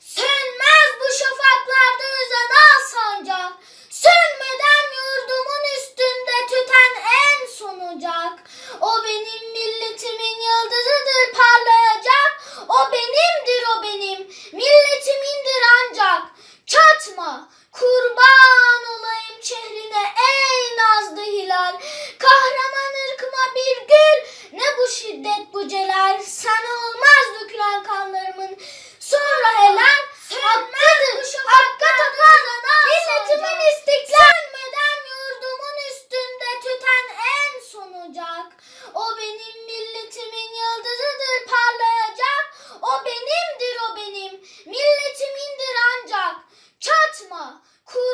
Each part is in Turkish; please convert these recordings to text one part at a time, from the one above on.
Sönmez bu şafaklarda özen al sancak. Sönmeden yurdumun üstünde tüten en son ocak. O benim milletimin yıldızıdır parlayacak. O benimdir o benim milletimindir ancak. Çatma kurban olayım çehrine ey nazlı hilal. Kahraman ırkıma bir gül ne bu şiddet bu celal. Sana olmaz dökülen kanlarımın sonra helal. Hakkıdır hakka tapan milletimin istiklal. Sönmeden yurdumun üstünde tüten en son ocak. O benim milletimin yıldızıdır parlayacak. O benimdir o benim milletimindir ancak. Çatma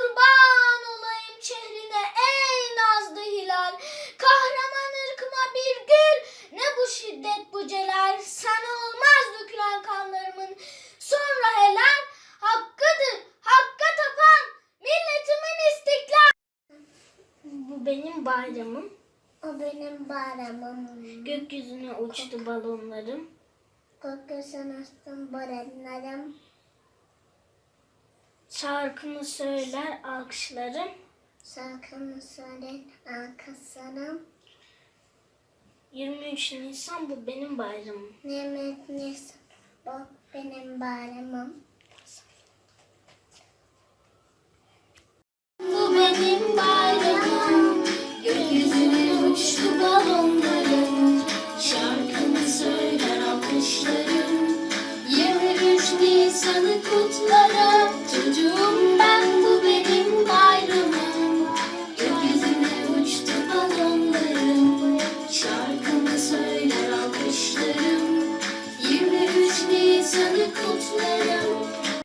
kurban olayım çehrine ey nazlı hilal. Kahraman ırkıma bir gül ne bu şiddet bu celal. Sana olmaz dökülen kanlarımın sonra helal. Hakkıdır hakka tapan milletimin istiklal. Bu benim bayramım. O benim bayramım. Gökyüzüne uçtu balonlarım. Gökyüzüne astım barenlerim. Şarkımı söyler alkışlarım. Şarkımı söyleyin arkaslarım. 23 Nisan bu benim bayramım. Nimet Nisan. Bu benim bayramım. Bu benim bayramım. Gökyüzüne uçtu balonlarım. Şarkımı söyler alkışlarım. 23 Nisan'ı kutlarım.